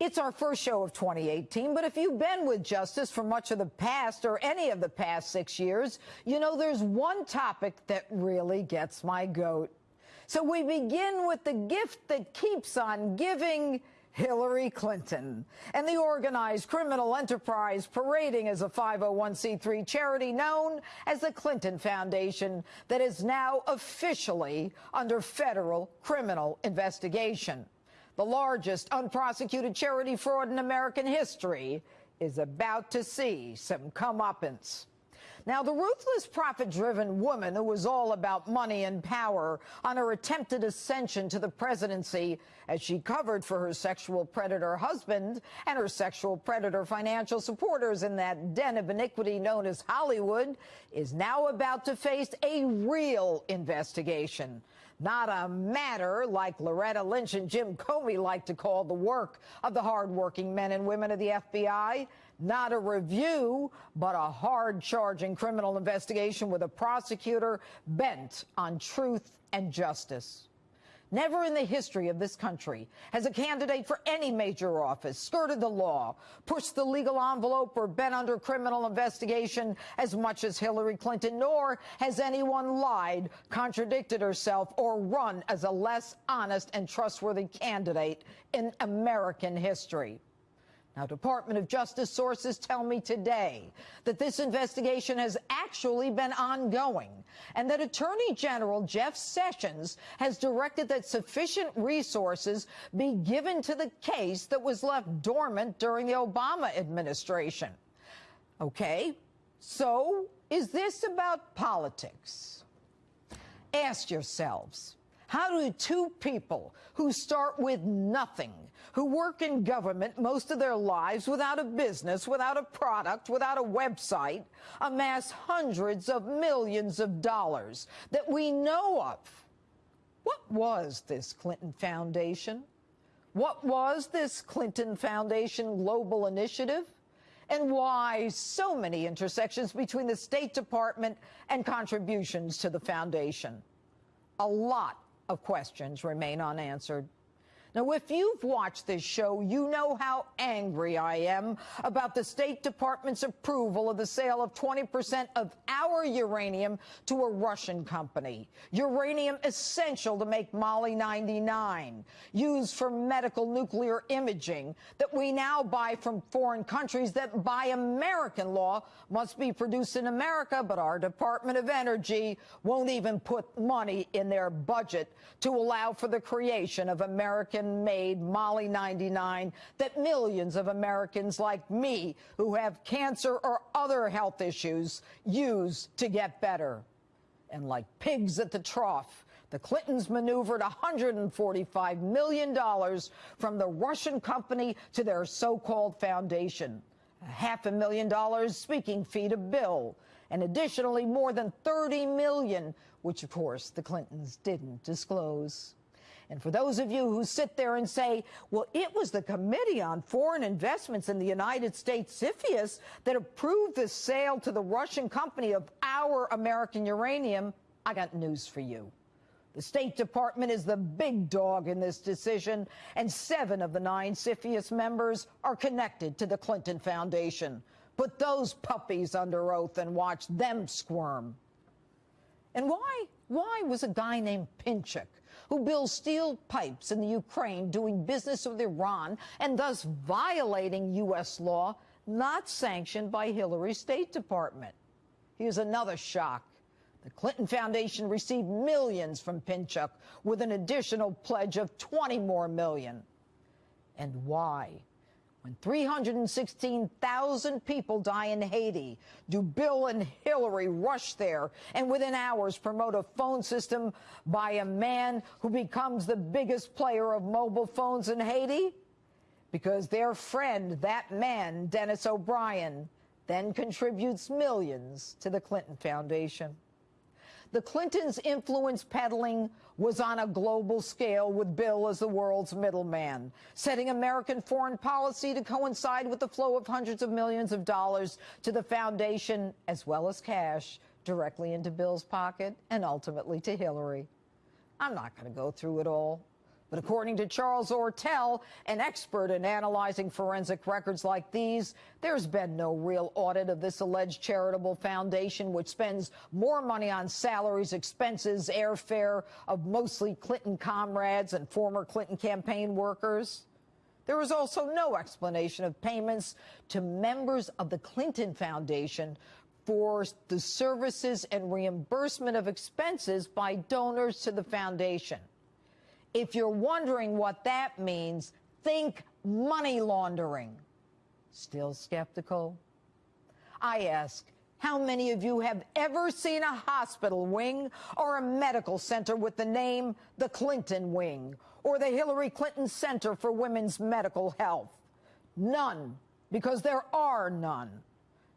It's our first show of 2018, but if you've been with Justice for much of the past or any of the past six years, you know there's one topic that really gets my goat. So we begin with the gift that keeps on giving. Hillary Clinton and the organized criminal enterprise parading as a 501c3 charity known as the Clinton Foundation that is now officially under federal criminal investigation the largest unprosecuted charity fraud in American history, is about to see some comeuppance. Now, the ruthless, profit-driven woman who was all about money and power on her attempted ascension to the presidency as she covered for her sexual predator husband and her sexual predator financial supporters in that den of iniquity known as Hollywood is now about to face a real investigation not a matter like Loretta Lynch and Jim Comey like to call the work of the hardworking men and women of the FBI. Not a review, but a hard-charging criminal investigation with a prosecutor bent on truth and justice. Never in the history of this country has a candidate for any major office skirted the law, pushed the legal envelope, or been under criminal investigation as much as Hillary Clinton, nor has anyone lied, contradicted herself, or run as a less honest and trustworthy candidate in American history. Now, Department of Justice sources tell me today that this investigation has actually been ongoing and that Attorney General Jeff Sessions has directed that sufficient resources be given to the case that was left dormant during the Obama administration. Okay, so is this about politics? Ask yourselves, how do two people who start with nothing, who work in government most of their lives without a business, without a product, without a website, amass hundreds of millions of dollars that we know of? What was this Clinton Foundation? What was this Clinton Foundation Global Initiative? And why so many intersections between the State Department and contributions to the foundation? A lot of questions remain unanswered. Now, if you've watched this show, you know how angry I am about the State Department's approval of the sale of 20% of our uranium to a Russian company. Uranium essential to make Moly 99, used for medical nuclear imaging, that we now buy from foreign countries that by American law must be produced in America, but our Department of Energy won't even put money in their budget to allow for the creation of American American-made Moly 99 that millions of Americans like me who have cancer or other health issues use to get better. And like pigs at the trough, the Clintons maneuvered $145 million from the Russian company to their so-called foundation. A half a million dollars speaking fee to Bill, and additionally more than 30 million, which of course the Clintons didn't disclose. And for those of you who sit there and say, well, it was the Committee on Foreign Investments in the United States, CFIUS, that approved the sale to the Russian company of our American uranium, I got news for you. The State Department is the big dog in this decision, and seven of the nine CFIUS members are connected to the Clinton Foundation. Put those puppies under oath and watch them squirm. And why? Why was a guy named Pinchuk who builds steel pipes in the Ukraine doing business with Iran and thus violating U.S. law, not sanctioned by Hillary's State Department. Here's another shock. The Clinton Foundation received millions from Pinchuk with an additional pledge of 20 more million. And why? When 316,000 people die in Haiti, do Bill and Hillary rush there and within hours promote a phone system by a man who becomes the biggest player of mobile phones in Haiti? Because their friend, that man, Denis O'Brien, then contributes millions to the Clinton Foundation. The Clintons' influence peddling was on a global scale with Bill as the world's middleman, setting American foreign policy to coincide with the flow of hundreds of millions of dollars to the foundation, as well as cash, directly into Bill's pocket and ultimately to Hillary. I'm not going to go through it all. But according to Charles Ortel, an expert in analyzing forensic records like these, there's been no real audit of this alleged charitable foundation, which spends more money on salaries, expenses, airfare of mostly Clinton comrades and former Clinton campaign workers. There was also no explanation of payments to members of the Clinton Foundation for the services and reimbursement of expenses by donors to the foundation. If you're wondering what that means, think money laundering. Still skeptical? I ask, how many of you have ever seen a hospital wing or a medical center with the name the Clinton Wing or the Hillary Clinton Center for Women's Medical Health? None, because there are none.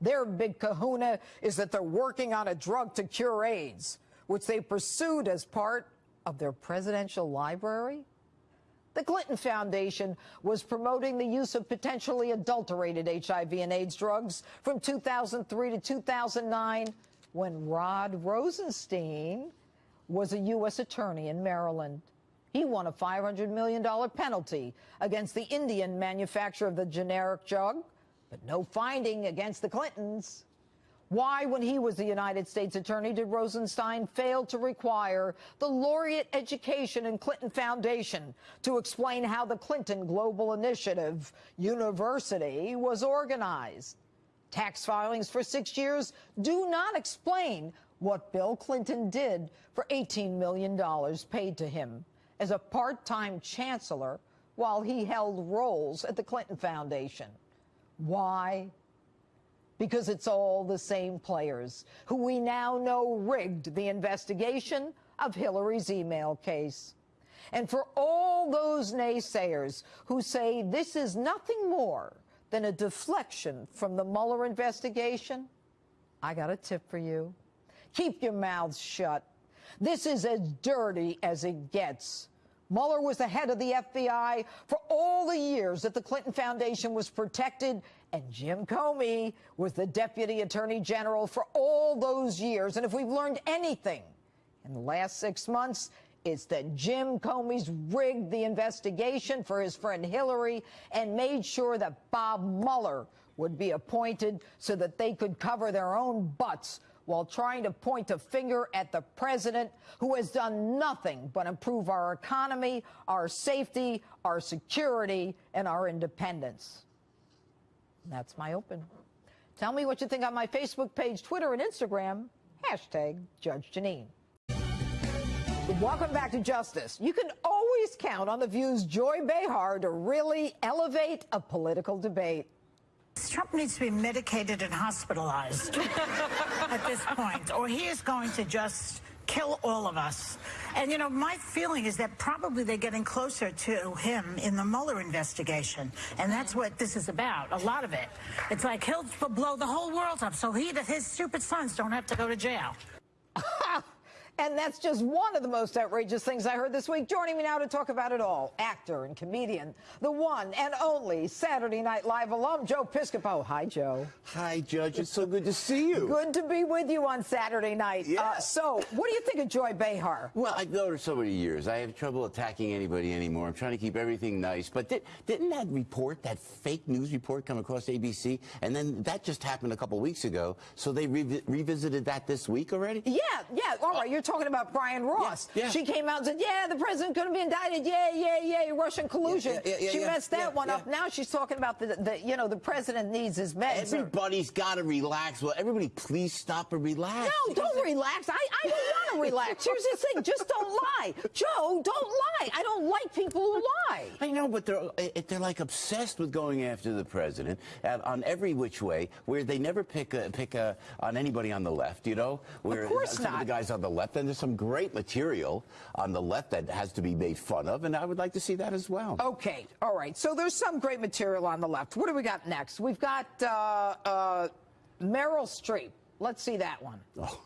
Their big kahuna is that they're working on a drug to cure AIDS, which they pursued as part of their presidential library? The Clinton Foundation was promoting the use of potentially adulterated HIV and AIDS drugs from 2003 to 2009 when Rod Rosenstein was a U.S. attorney in Maryland. He won a $500 million penalty against the Indian manufacturer of the generic drug, but no finding against the Clintons. Why, when he was the United States Attorney, did Rosenstein fail to require the Laureate Education and Clinton Foundation to explain how the Clinton Global Initiative University was organized? Tax filings for six years do not explain what Bill Clinton did for $18 million paid to him as a part-time chancellor while he held roles at the Clinton Foundation. Why? Because it's all the same players who we now know rigged the investigation of Hillary's email case. And for all those naysayers who say this is nothing more than a deflection from the Mueller investigation, I got a tip for you. Keep your mouths shut. This is as dirty as it gets. Mueller was the head of the FBI for all the years that the Clinton Foundation was protected, and Jim Comey was the deputy attorney general for all those years. And if we've learned anything in the last six months, it's that Jim Comey's rigged the investigation for his friend Hillary and made sure that Bob Mueller would be appointed so that they could cover their own butts while trying to point a finger at the president who has done nothing but improve our economy, our safety, our security, and our independence. That's my open. Tell me what you think on my Facebook page, Twitter, and Instagram. Hashtag Judge Jeanine. Welcome back to Justice. You can always count on The View's Joy Behar to really elevate a political debate. Needs to be medicated and hospitalized at this point, or he is going to just kill all of us. And, you know, my feeling is that probably they're getting closer to him in the Mueller investigation. And that's what this is about, a lot of it. It's like he'll blow the whole world up so he, that his stupid sons don't have to go to jail. And that's just one of the most outrageous things I heard this week. Joining me now to talk about it all, actor and comedian, the one and only Saturday Night Live alum, Joe Piscopo. Hi, Joe. Hi, Judge. It's so good to see you. Good to be with you on Saturday night. Yeah. Uh, so, what do you think of Joy Behar? Well, I've known her so many years. I have trouble attacking anybody anymore. I'm trying to keep everything nice. But did, didn't that report, that fake news report, come across ABC? And then that just happened a couple weeks ago. So they revi revisited that this week already? Yeah, yeah. All right. You're talking about Brian Ross. Yeah, yeah. She came out and said, yeah, the president's going to be indicted. Yeah, yeah, yeah, Russian collusion. Yeah, she messed that one up. Now she's talking about the, the, you know, the president needs his meds. Everybody's got to relax. Well, everybody, please stop and relax. No, don't relax. I, I don't want to relax. Here's the thing. Just don't lie. Joe, don't lie. I don't like people who lie. I know, but they're eh, they're like obsessed with going after the president on every which way, where they never pick a, pick a, on anybody on the left. You know, where course some not. of the guys on the left, and there's some great material on the left that has to be made fun of, and I would like to see that as well. Okay, all right. So there's some great material on the left. What do we got next? We've got uh, uh, Meryl Streep. Let's see that one. Oh.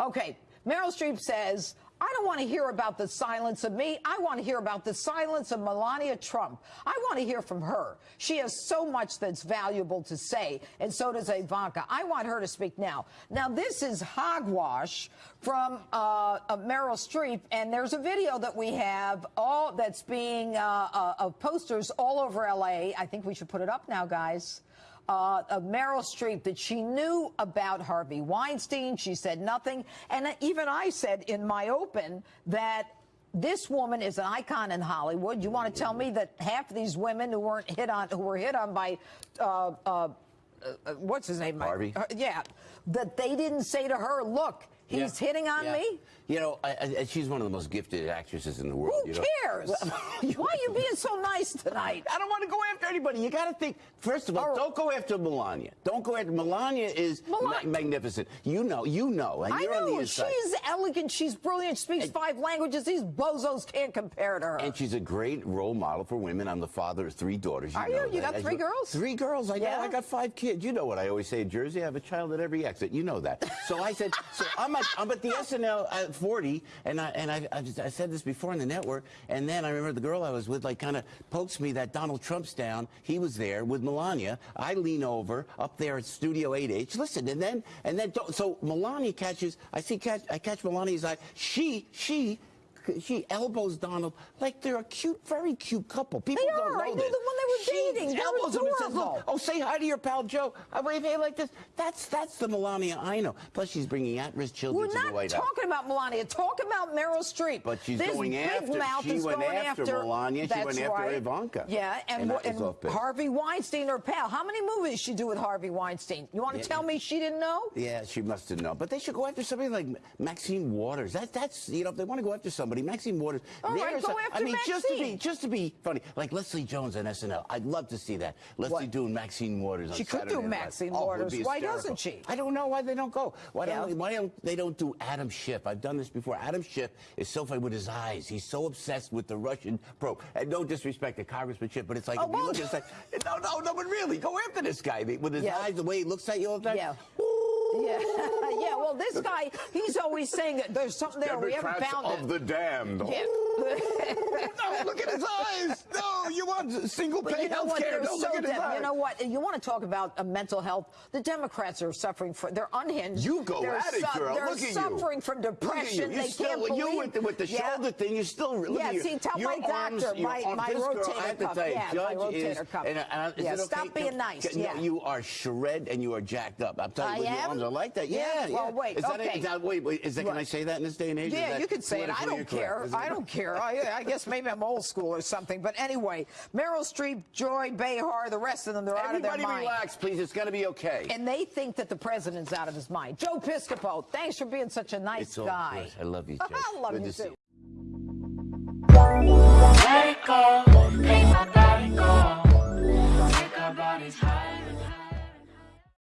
Okay, Meryl Streep says, I don't want to hear about the silence of me. I want to hear about the silence of Melania Trump. I want to hear from her. She has so much that's valuable to say, and so does Ivanka. I want her to speak now. Now, this is hogwash from uh, uh, Meryl Streep, and there's a video that we have all that's being uh, uh, of posters all over LA. I think we should put it up now, guys uh, of Meryl Streep that she knew about Harvey Weinstein. She said nothing. And even I said in my open that this woman is an icon in Hollywood. You want to tell me that half of these women who weren't hit on, who were hit on by, uh, uh, uh, what's his name? Harvey? Yeah, that they didn't say to her, look, he's Yeah. hitting on Yeah. me. You know, I, I, she's one of the most gifted actresses in the world. Who you know? cares? Why are you being so nice tonight? I don't want to go after anybody. You got to think. First of all, All right. don't go after Melania. Don't go after Melania. Is Melania- ma- magnificent. You know. You know. And I you're on the know inside. she's elegant, she's brilliant, She speaks five languages. These bozos can't compare to her. And she's a great role model for women. I'm the father of three daughters. Are know you? You got three girls? Three girls. I Yeah. got. I got five kids. You know what I always say in Jersey? I have a child at every exit. You know that. So I said. So I'm at. I'm at the SNL at 40, and I and I, I, just, I said this before on the network. And then I remember the girl I was with, like, kind of pokes me that Donald Trump's down. He was there with Melania. I lean over up there at Studio 8H. Listen, and then and then so Melania catches. I see catch. I catch Melania's eye. She she. She elbows Donald like they're a cute, very cute couple. People They don't are. know I knew this. them when they were She dating. They're elbows him and says, oh, adorable. "Look, oh, say hi to your pal Joe." I wave hey like this. That's that's the Melania I know. Plus, she's bringing at-risk children We're to the White House. We're not talking about Melania. Talk about Meryl Streep. But she's this going big after- Mouth she is went going after Melania, she went after right. Ivanka. Yeah, and, And wh- that was and. Harvey Weinstein, her pal. How many movies she do with Harvey Weinstein? You want to Yeah. tell me she didn't know? Yeah, she must have known. But they should go after somebody like Maxine Waters. That, that's you know, if they want to go after somebody, Maxine Waters. All right, there's go a- after I mean, just to be just to be funny, like Leslie Jones on SNL. I'd love to see that. Leslie What? doing Maxine Waters. On She could do Saturday Night Live. Maxine Oh, it would Waters. be Why doesn't she? I don't know why they don't go. Why don't Why don't they don't do Adam Schiff? I've done this before. Adam Schiff is so funny with his eyes. He's so obsessed with the Russian probe. And no disrespect to Congressman Schiff, but it's like Oh, if you look at it, it's like no, no, no, but really, go after this guy with his Yeah. eyes, the way he looks at you all the time. Yeah. Yeah, yeah. Well, this guy, he's always saying that there's something there. We haven't found it. the damned. Yeah. no, look at his eyes. No, you single pay you know health what? care. No, so look at his You know what? You want to talk about uh, mental health? The Democrats are suffering from. They're unhinged. You go they're at it, girl. They're Look at you. suffering from depression. you. You They still, can't believe. you with the, with the Yeah. shoulder thing. You still Yeah, you. see, tell your my arms, doctor, my- arm- my girl, rotator I cuff. tell you, Yeah, my rotator is, cuff. And, and, is Yeah, okay? stop being nice, No, yeah. you are shred and you are jacked up. I'm telling you, your arms are like that. Yeah? Well, wait, Is that, okay. wait, is that, can I say that in this day and age? Yeah, you can say it. I don't care. incorrect? Is it- I don't care. I guess maybe I'm old school or something. But anyway, Meryl Streep, Joy Behar, the rest of them, they're Everybody out of their mind. Everybody relax, please. It's going to be okay. And they think that the president's out of his mind. Joe Piscopo, thanks for being such a nice it's guy. Good. I love you, Joe. I love good you, too.